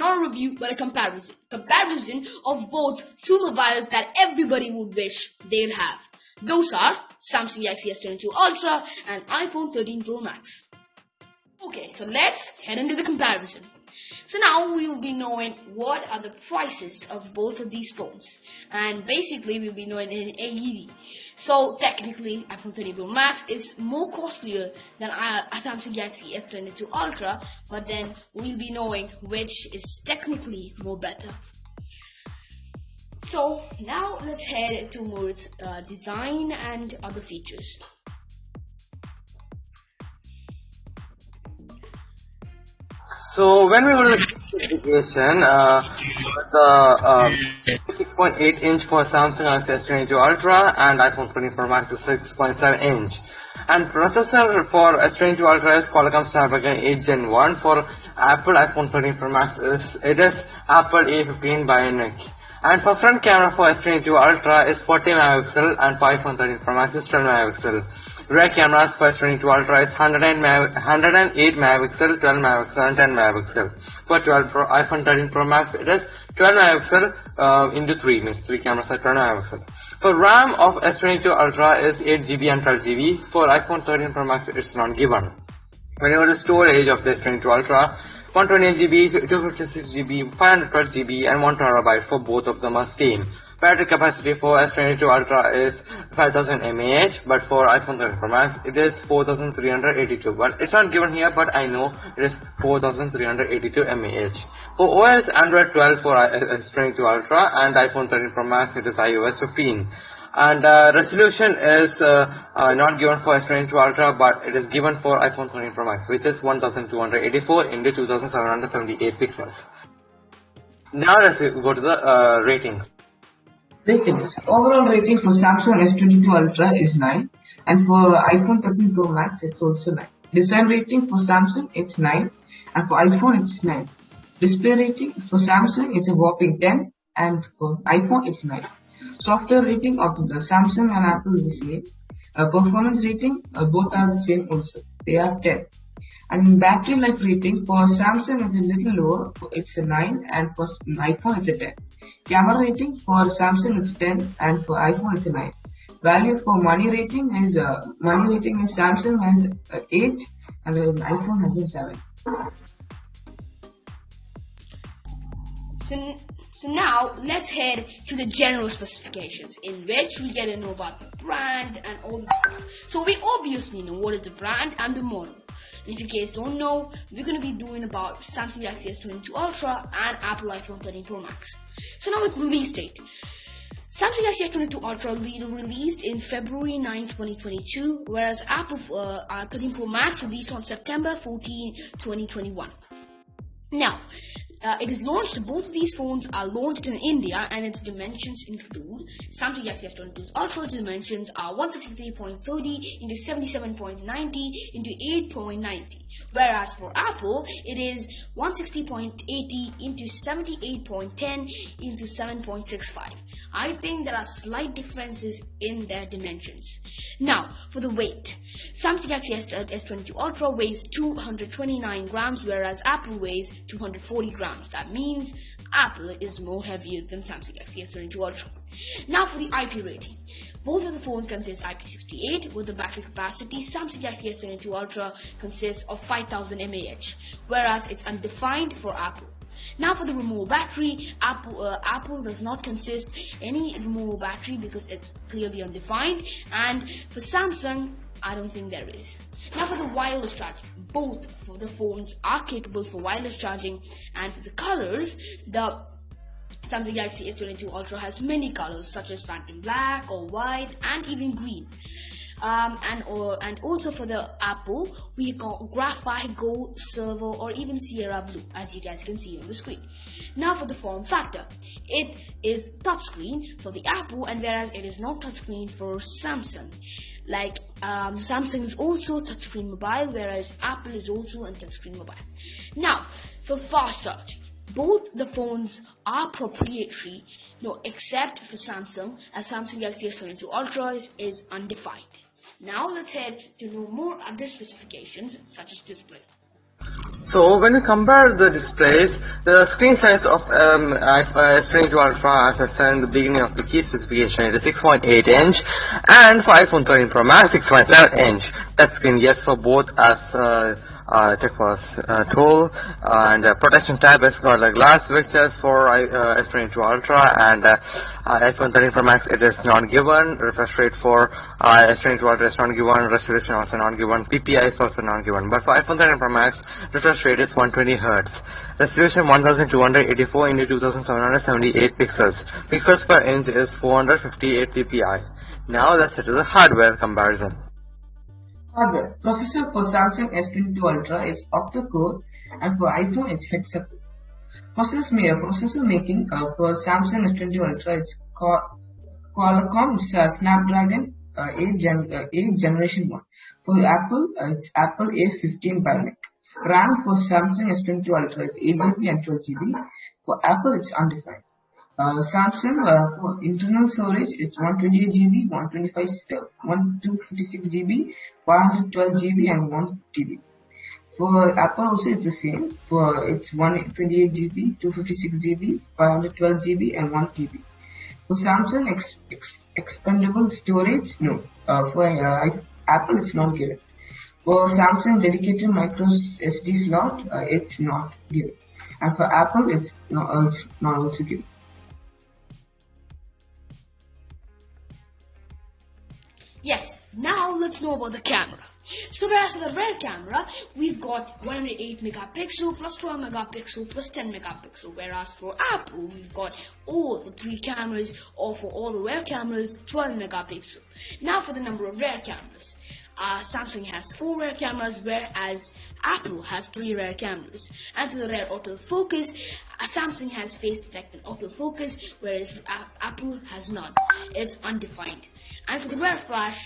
overview but a comparison. Comparison of both two mobiles that everybody would wish they'd have. Those are Samsung Galaxy S22 Ultra and iPhone 13 Pro Max. Okay, so let's head into the comparison. So now we will be knowing what are the prices of both of these phones. And basically we'll be knowing in AED. So technically, iPhone 13 Pro Max is more costlier than a Samsung Galaxy S22 Ultra, but then we'll be knowing which is technically more better. So now let's head towards uh, design and other features. So when we will specification, uh, the uh, 6.8 inch for Samsung Galaxy S22 Ultra and iPhone 14 Pro Max is 6.7 inch. And processor for S22 Ultra is Qualcomm Snapdragon 8 Gen 1. For Apple iPhone 13 Pro Max is it is Apple A15 Bionic. And for front camera for S22 Ultra is 40 megapixel and for iPhone 13 Pro Max is 12 megapixel. Rear cameras for S22 Ultra is 108 megapixel, 12 megapixel and 10 megapixel. For 12 Pro, iPhone 13 Pro Max it is 12 megapixel uh, into 3 means 3 cameras are 12 megapixel. For RAM of S22 Ultra is 8GB and 12GB. For iPhone 13 Pro Max it's not given. Whenever the storage of the S22 Ultra 128GB, 256GB, 512GB and 1TB for both of them are same. Battery capacity for S22 Ultra is 5000 mAh but for iPhone 13 Pro Max it is 4382 but it's not given here but I know it is 4382 mAh. For OS Android 12 for S22 Ultra and iPhone 13 Pro Max it is iOS 15 and uh, resolution is uh, uh, not given for S22 Ultra but it is given for iPhone 13 Pro Max which is 1284 into 2778 pixels. Now let's go to the uh, ratings. Ratings. Overall rating for Samsung S22 Ultra is 9 and for iPhone 13 Pro Max it's also 9. Design rating for Samsung it's 9 and for iPhone it's 9. Display rating for Samsung is a whopping 10 and for iPhone it's 9. Software rating of the Samsung and Apple is the same. Uh, performance rating, uh, both are the same also. They are 10. And battery life rating for Samsung is a little lower, it's a 9 and for iPhone it's a 10. Camera rating for Samsung is 10 and for iPhone it's a 9. Value for money rating is, uh, money rating is Samsung has uh, 8 and iPhone has a 7. So, now let's head to the general specifications in which we get to know about the brand and all the stuff. So we obviously know what is the brand and the model. If you guys don't know, we're going to be doing about Samsung Galaxy S22 Ultra and Apple iPhone 13 Pro Max. So now it's release date. Samsung Galaxy S22 Ultra will be released in February 9, 2022, whereas Apple uh, 13 Pro Max released on September 14, 2021. Now, uh, it is launched, both of these phones are launched in India and its dimensions include Samsung Galaxy S22's Ultra dimensions are 163.30 into 77.90 into 8.90 whereas for Apple it is 160.80 into 78.10 into 7.65. I think there are slight differences in their dimensions. Now for the weight, Samsung Galaxy S22 uh, Ultra weighs 229 grams whereas Apple weighs 240 grams. That means Apple is more heavier than Samsung Galaxy S22 Ultra. Now for the IP rating. Both of the phones consist IP68 with the battery capacity. Samsung Galaxy S22 Ultra consists of 5000 mAh, whereas it's undefined for Apple. Now for the removable battery, Apple, uh, Apple does not consist any removable battery because it's clearly undefined and for Samsung, I don't think there is. Now for the wireless charging, both of the phones are capable for wireless charging and for the colors, the Samsung Galaxy S22 Ultra has many colors such as phantom black or white and even green. Um, and or and also for the Apple we got graphite gold silver or even Sierra blue as you guys can see on the screen now for the form factor it is touchscreen for the Apple and whereas it is not touchscreen for Samsung like um, Samsung is also touchscreen mobile whereas Apple is also a touchscreen mobile. Now for fast charging both the phones are proprietary no except for Samsung as Samsung Galaxy S22 Ultra is, is undefined. Now let's head to know more other specifications such as display So when we compare the displays, the screen size of um, S22 Ultra, as I said in the beginning of the key specification, is 6.8 inch, and for iPhone 13 Pro Max, 6.7 inch. That screen, yes, for both as uh, uh, was uh, tool and uh, protection tab is got the glass fixtures for uh, S22 Ultra and uh, uh, iPhone 13 Pro Max it is not given refresh rate for uh, S22 Ultra is not given resolution also not given PPI is also not given but for iPhone 13 Pro Max refresh rate is 120 Hz resolution 1284 into 2778 pixels. Pixels per inch is 458 PPI now let's set to the hardware comparison Hardware. Processor for Samsung S22 Ultra is octa-core and for iPhone it's hexa-core. Processor, processor making uh, for Samsung S22 Ultra is Qualcomm Snapdragon uh, 8, gen, uh, 8 generation 1. For Apple, uh, it's Apple A15 Bionic. RAM for Samsung S22 Ultra is 8GB and 12GB. For Apple, it's undefined. Uh, Samsung uh, for internal storage it's 128 GB, 125, 1256 GB, 112 GB and 1 TB. For Apple also it's the same. For it's 128 GB, 256 GB, 512 GB and 1 TB. For Samsung ex, ex, expandable storage, no. Uh, for uh, Apple it's not given. For Samsung dedicated micro SD slot, uh, it's not given. And for Apple it's not, uh, it's not also given. Yes, now let's know about the camera. So whereas for the rear camera, we've got 108 megapixel plus 12 megapixel plus 10 megapixel. Whereas for Apple, we've got all the three cameras, or for all the rear cameras, 12 megapixel. Now for the number of rear cameras. Uh, Samsung has four rear cameras, whereas Apple has three rear cameras. And for the rear autofocus, Samsung has face detect and autofocus, whereas Apple has not. It's undefined. And for the rear flash,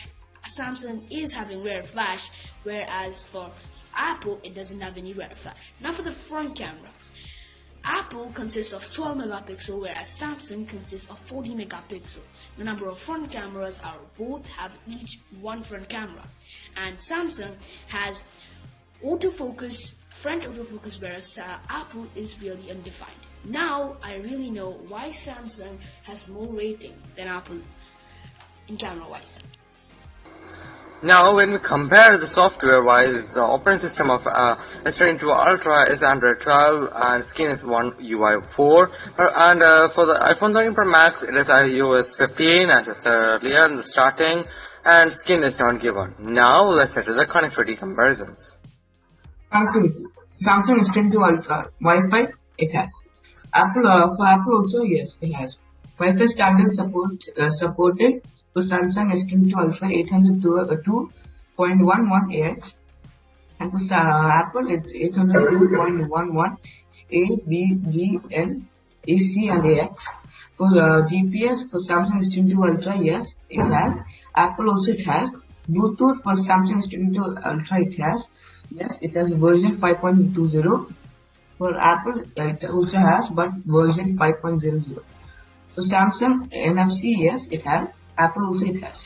Samsung is having rear flash, whereas for Apple, it doesn't have any rear flash. Now for the front camera. Apple consists of 12 megapixel, whereas Samsung consists of 40 megapixel. The number of front cameras are both have each one front camera, and Samsung has autofocus, front autofocus, whereas uh, Apple is really undefined. Now I really know why Samsung has more rating than Apple in camera wise. Now, when we compare the software-wise, the operating system of uh, S22 Ultra is Android 12 and Skin is One UI 4. And uh, for the iPhone 13 Pro Max, it is iOS 15 as I said earlier in the starting, and Skin is not given. Now, let's set to the connectivity comparisons. Connectivity. Samsung S22 Ultra, Wi-Fi, it has. Apple, uh, for Apple also, yes, it has. Wi-Fi standard support, uh, supported for Samsung S22 Ultra 802.11ax and for uh, Apple it's 802.11 A, B, G, N, AC and AX. For uh, GPS for Samsung S22 Ultra, yes, it has. Apple also it has. Bluetooth for Samsung S22 Ultra, it has. Yes, it has version 5.20. For Apple, it also has, but version 5.00. So Samsung NFC, yes, it has. Apple also it has.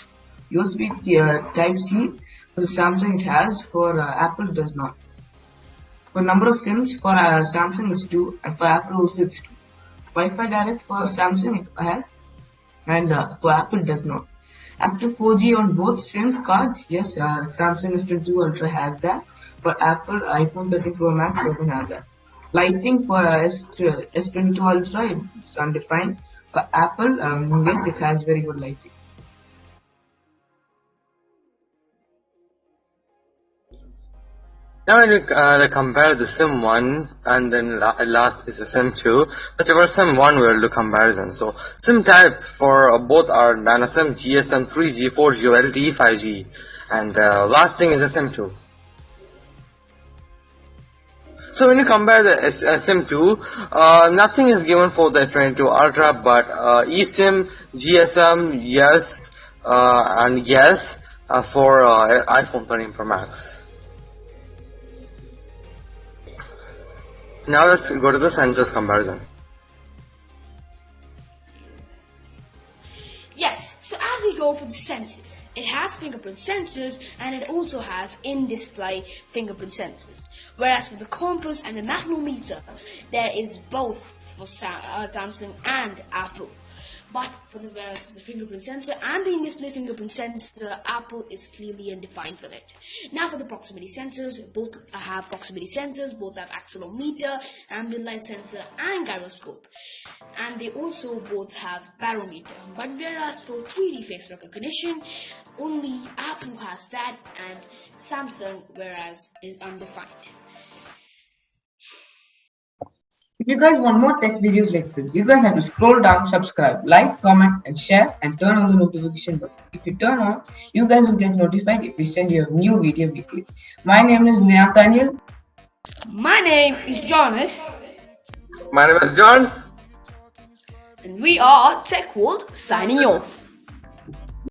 USB uh, Type C for Samsung it has, for uh, Apple does not. For number of SIMs for uh, Samsung is 2 and for Apple also it's 2. Wi-Fi direct for Samsung it has and uh, for Apple does not. Active 4G on both SIM cards, yes, uh, Samsung S22 Ultra has that. For Apple iPhone 13 Pro Max doesn't have that. Lighting for uh, S22 Ultra it's undefined. For Apple, um, yes, it has very good lighting. Now when we uh, compare the sim 1 and then la last is the sim 2, but for sim 1 we will do comparison. So sim type for uh, both are NanoSIM, GSM 3G, 4G, LTE, 5G and uh, last thing is the sim 2. So when you compare the uh, SIM 2, uh, nothing is given for the S22 Ultra, but uh, eSIM, GSM, yes, uh, and yes uh, for uh, iPhone 13 Pro Max. Now let's go to the sensors comparison. Yes, so as we go for the sensors, it has fingerprint sensors and it also has in-display fingerprint sensors. Whereas for the compass and the magnetometer, there is both for uh, Samsung and Apple. But for the, uh, the fingerprint sensor and the in-display fingerprint sensor, Apple is clearly undefined for it. Now for the proximity sensors, both have proximity sensors, both have accelerometer, ambient light sensor, and gyroscope. And they also both have barometer. But whereas for 3D face recognition, only Apple has that and Samsung, whereas, is undefined. If you guys want more tech videos like this, you guys have to scroll down, subscribe, like, comment, and share, and turn on the notification button. If you turn on, you guys will get notified if we send you a new video weekly. My name is Nathaniel. My name is Jonas, My name is Jones. and we are Tech World signing off.